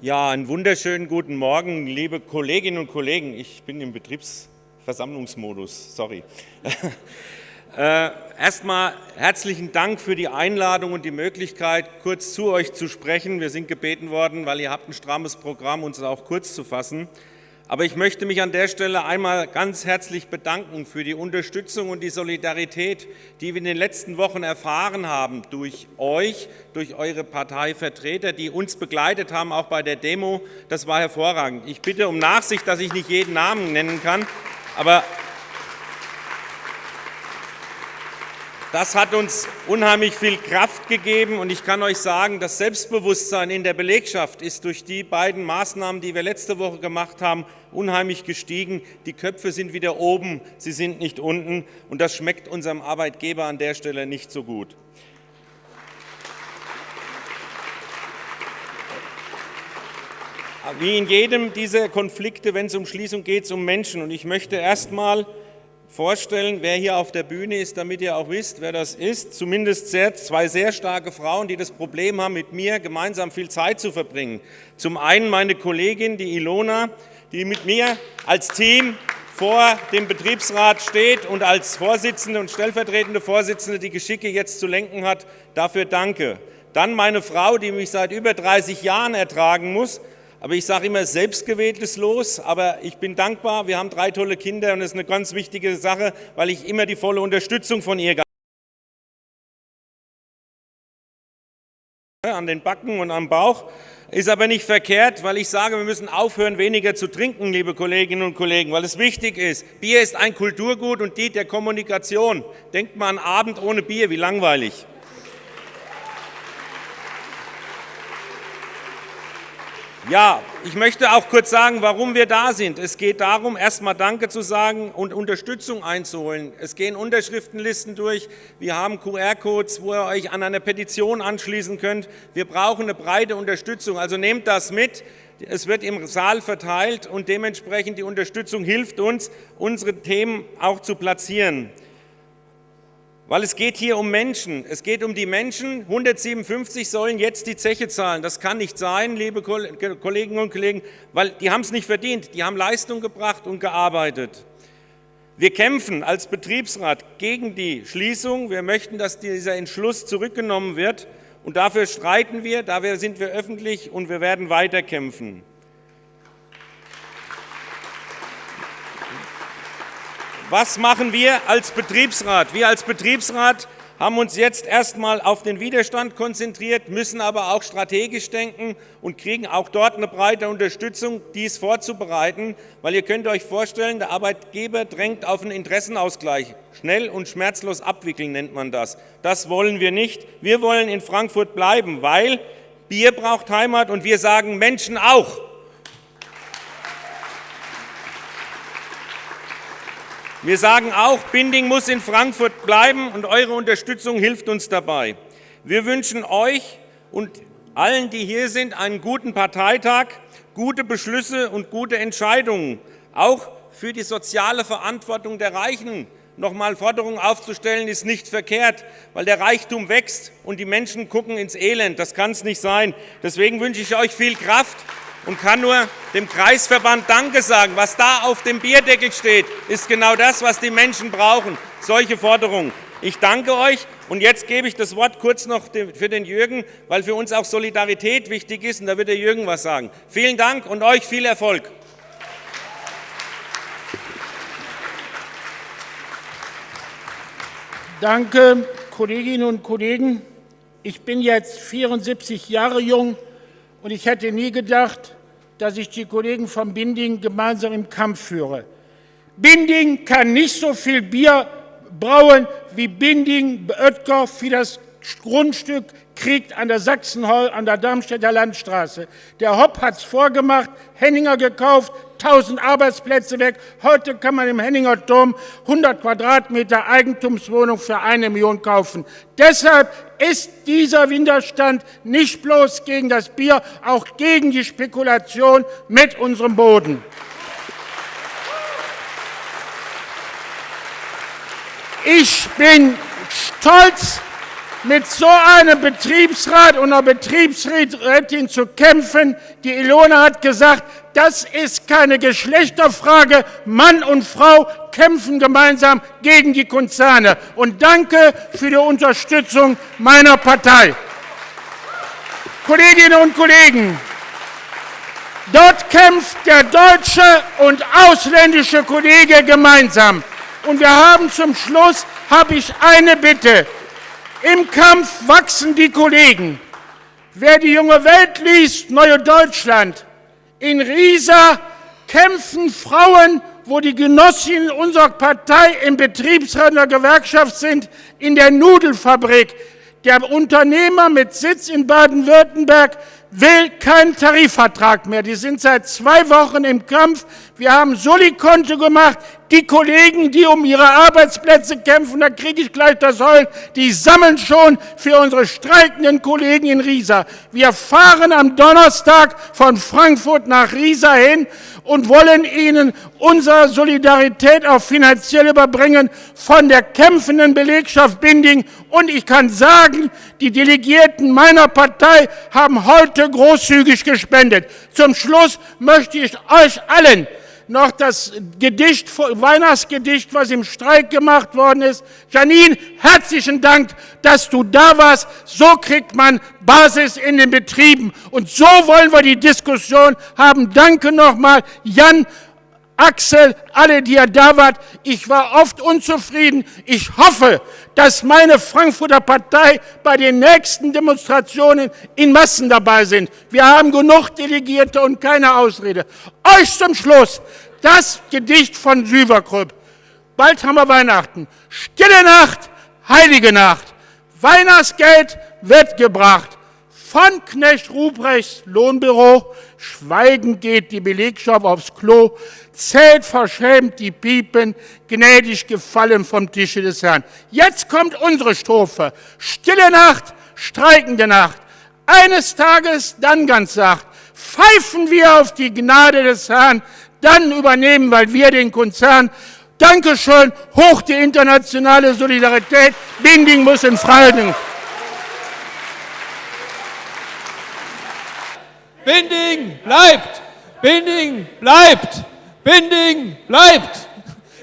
Ja, einen wunderschönen guten Morgen, liebe Kolleginnen und Kollegen. Ich bin im Betriebsversammlungsmodus, sorry. äh, Erstmal herzlichen Dank für die Einladung und die Möglichkeit, kurz zu euch zu sprechen. Wir sind gebeten worden, weil ihr habt ein strammes Programm, uns auch kurz zu fassen. Aber ich möchte mich an der Stelle einmal ganz herzlich bedanken für die Unterstützung und die Solidarität, die wir in den letzten Wochen erfahren haben durch euch, durch eure Parteivertreter, die uns begleitet haben, auch bei der Demo. Das war hervorragend. Ich bitte um Nachsicht, dass ich nicht jeden Namen nennen kann, aber Das hat uns unheimlich viel Kraft gegeben und ich kann euch sagen, das Selbstbewusstsein in der Belegschaft ist durch die beiden Maßnahmen, die wir letzte Woche gemacht haben, unheimlich gestiegen. Die Köpfe sind wieder oben, sie sind nicht unten und das schmeckt unserem Arbeitgeber an der Stelle nicht so gut. Wie in jedem dieser Konflikte, wenn es um Schließung geht, es um Menschen. Und ich möchte erst einmal vorstellen, wer hier auf der Bühne ist, damit ihr auch wisst, wer das ist. Zumindest sehr, zwei sehr starke Frauen, die das Problem haben, mit mir gemeinsam viel Zeit zu verbringen. Zum einen meine Kollegin, die Ilona, die mit mir als Team vor dem Betriebsrat steht und als Vorsitzende und stellvertretende Vorsitzende die Geschicke jetzt zu lenken hat. Dafür danke. Dann meine Frau, die mich seit über 30 Jahren ertragen muss, aber ich sage immer, selbstgewähltes Los, aber ich bin dankbar, wir haben drei tolle Kinder und das ist eine ganz wichtige Sache, weil ich immer die volle Unterstützung von ihr an den Backen und am Bauch. Ist aber nicht verkehrt, weil ich sage, wir müssen aufhören, weniger zu trinken, liebe Kolleginnen und Kollegen, weil es wichtig ist. Bier ist ein Kulturgut und die der Kommunikation. Denkt mal an Abend ohne Bier, wie langweilig. Ja, ich möchte auch kurz sagen, warum wir da sind. Es geht darum, erstmal Danke zu sagen und Unterstützung einzuholen. Es gehen Unterschriftenlisten durch. Wir haben QR-Codes, wo ihr euch an eine Petition anschließen könnt. Wir brauchen eine breite Unterstützung. Also nehmt das mit. Es wird im Saal verteilt und dementsprechend die Unterstützung hilft uns, unsere Themen auch zu platzieren. Weil es geht hier um Menschen. Es geht um die Menschen. 157 sollen jetzt die Zeche zahlen. Das kann nicht sein, liebe Kolleginnen und Kollegen, weil die haben es nicht verdient. Die haben Leistung gebracht und gearbeitet. Wir kämpfen als Betriebsrat gegen die Schließung. Wir möchten, dass dieser Entschluss zurückgenommen wird. Und dafür streiten wir, dafür sind wir öffentlich und wir werden weiterkämpfen. Was machen wir als Betriebsrat? Wir als Betriebsrat haben uns jetzt erstmal auf den Widerstand konzentriert, müssen aber auch strategisch denken und kriegen auch dort eine breite Unterstützung, dies vorzubereiten, weil ihr könnt euch vorstellen, der Arbeitgeber drängt auf einen Interessenausgleich. Schnell und schmerzlos abwickeln nennt man das. Das wollen wir nicht. Wir wollen in Frankfurt bleiben, weil Bier braucht Heimat und wir sagen Menschen auch. Wir sagen auch, Binding muss in Frankfurt bleiben und eure Unterstützung hilft uns dabei. Wir wünschen euch und allen, die hier sind, einen guten Parteitag, gute Beschlüsse und gute Entscheidungen, auch für die soziale Verantwortung der Reichen. Nochmal Forderungen aufzustellen, ist nicht verkehrt, weil der Reichtum wächst und die Menschen gucken ins Elend. Das kann es nicht sein. Deswegen wünsche ich euch viel Kraft und kann nur dem Kreisverband Danke sagen. Was da auf dem Bierdeckel steht, ist genau das, was die Menschen brauchen, solche Forderungen. Ich danke euch und jetzt gebe ich das Wort kurz noch für den Jürgen, weil für uns auch Solidarität wichtig ist und da wird der Jürgen was sagen. Vielen Dank und euch viel Erfolg. Danke, Kolleginnen und Kollegen. Ich bin jetzt 74 Jahre jung und ich hätte nie gedacht, dass ich die Kollegen von Binding gemeinsam im Kampf führe. Binding kann nicht so viel Bier brauen, wie Binding Oettger für das Grundstück kriegt an der Sachsenhall, an der Darmstädter Landstraße. Der Hopp hat es vorgemacht, Henninger gekauft, 1000 Arbeitsplätze weg. Heute kann man im Henninger Turm 100 Quadratmeter Eigentumswohnung für eine Million kaufen. Deshalb ist dieser Widerstand nicht bloß gegen das Bier, auch gegen die Spekulation mit unserem Boden. Ich bin stolz mit so einem Betriebsrat und einer Betriebsrätin zu kämpfen. Die Ilona hat gesagt, das ist keine Geschlechterfrage. Mann und Frau kämpfen gemeinsam gegen die Konzerne. Und danke für die Unterstützung meiner Partei. Kolleginnen und Kollegen, dort kämpft der deutsche und ausländische Kollege gemeinsam. Und wir haben zum Schluss, habe ich eine Bitte. Im Kampf wachsen die Kollegen. Wer die junge Welt liest, Neue Deutschland, in Riesa kämpfen Frauen, wo die Genossinnen unserer Partei im Betriebsrat der Gewerkschaft sind, in der Nudelfabrik. Der Unternehmer mit Sitz in Baden-Württemberg will keinen Tarifvertrag mehr. Die sind seit zwei Wochen im Kampf. Wir haben Solikonto gemacht. Die Kollegen, die um ihre Arbeitsplätze kämpfen, da kriege ich gleich das Heul, die sammeln schon für unsere streikenden Kollegen in Riesa. Wir fahren am Donnerstag von Frankfurt nach Riesa hin und wollen Ihnen unsere Solidarität auch finanziell überbringen von der kämpfenden Belegschaft Binding. Und ich kann sagen, die Delegierten meiner Partei haben heute großzügig gespendet. Zum Schluss möchte ich euch allen noch das Gedicht, Weihnachtsgedicht, was im Streik gemacht worden ist. Janine, herzlichen Dank, dass du da warst. So kriegt man Basis in den Betrieben. Und so wollen wir die Diskussion haben. Danke nochmal, Jan. Axel, alle, die ihr da wart, ich war oft unzufrieden. Ich hoffe, dass meine Frankfurter Partei bei den nächsten Demonstrationen in Massen dabei sind. Wir haben genug Delegierte und keine Ausrede. Euch zum Schluss das Gedicht von Süverkröp. Bald haben wir Weihnachten. Stille Nacht, heilige Nacht. Weihnachtsgeld wird gebracht. Von Knecht Ruprechts Lohnbüro, schweigend geht die Belegschaft aufs Klo, zählt verschämt die Piepen, gnädig gefallen vom Tische des Herrn. Jetzt kommt unsere Strophe. Stille Nacht, streikende Nacht. Eines Tages, dann ganz sacht, pfeifen wir auf die Gnade des Herrn, dann übernehmen, weil wir den Konzern. Dankeschön, hoch die internationale Solidarität. Binding muss in Freiheit. Binding bleibt! Binding bleibt! Binding bleibt!